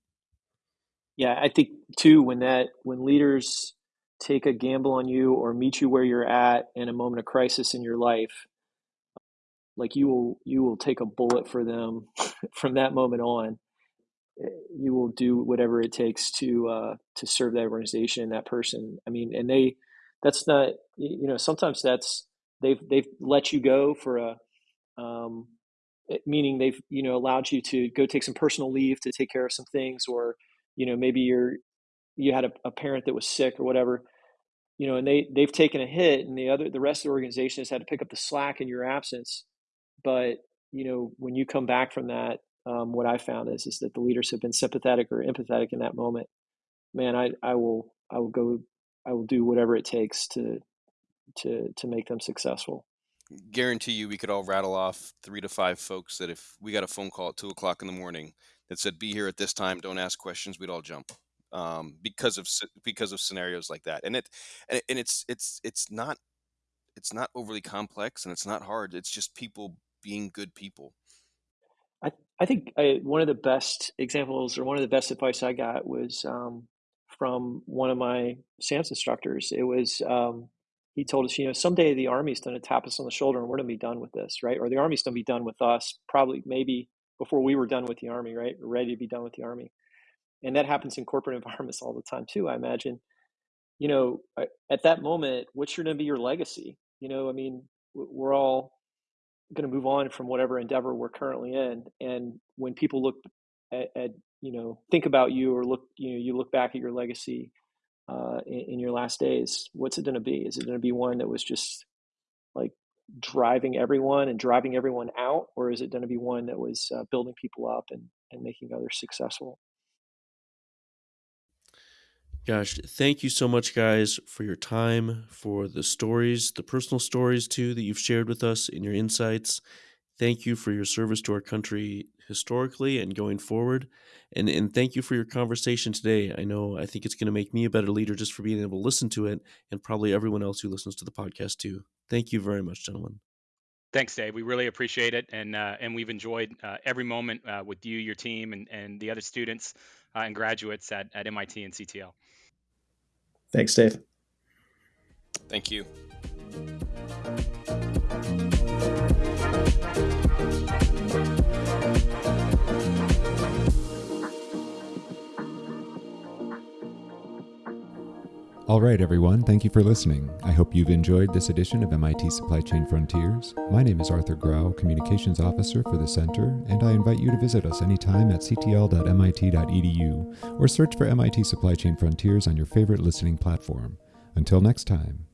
Yeah, I think too when that when leaders take a gamble on you or meet you where you're at in a moment of crisis in your life, like you will you will take a bullet for them from that moment on. Eh, you will do whatever it takes to uh, to serve that organization, and that person. I mean, and they that's not you know sometimes that's they've they've let you go for a um, meaning they've you know allowed you to go take some personal leave to take care of some things or you know maybe you're you had a, a parent that was sick or whatever you know and they they've taken a hit and the other the rest of the organization has had to pick up the slack in your absence. But you know when you come back from that um, what i found is is that the leaders have been sympathetic or empathetic in that moment. Man i i will i will go i will do whatever it takes to to to make them successful.
Guarantee you we could all rattle off three to five folks that if we got a phone call at two o'clock in the morning that said be here at this time don't ask questions we'd all jump um, because of because of scenarios like that and it and it's it's it's not it's not overly complex and it's not hard it's just people being good people
i i think I, one of the best examples or one of the best advice i got was um, from one of my SAMS instructors it was um, he told us, you know, someday the Army's going to tap us on the shoulder and we're going to be done with this, right? Or the Army's going to be done with us, probably maybe before we were done with the Army, right? Ready to be done with the Army. And that happens in corporate environments all the time too, I imagine. You know, at that moment, what's going to be your legacy? You know, I mean, we're all going to move on from whatever endeavor we're currently in. And when people look at, at you know, think about you or look, you know, you look back at your legacy, uh, in, in, your last days, what's it going to be? Is it going to be one that was just like driving everyone and driving everyone out, or is it going to be one that was uh, building people up and, and making others successful?
Gosh, thank you so much, guys, for your time, for the stories, the personal stories too that you've shared with us and your insights. Thank you for your service to our country historically and going forward. And and thank you for your conversation today. I know I think it's going to make me a better leader just for being able to listen to it and probably everyone else who listens to the podcast too. Thank you very much, gentlemen.
Thanks, Dave. We really appreciate it, and uh, and we've enjoyed uh, every moment uh, with you, your team, and, and the other students uh, and graduates at, at MIT and CTL.
Thanks, Dave.
Thank you.
All right, everyone, thank you for listening. I hope you've enjoyed this edition of MIT Supply Chain Frontiers. My name is Arthur Grau, Communications Officer for the Center, and I invite you to visit us anytime at ctl.mit.edu or search for MIT Supply Chain Frontiers on your favorite listening platform. Until next time.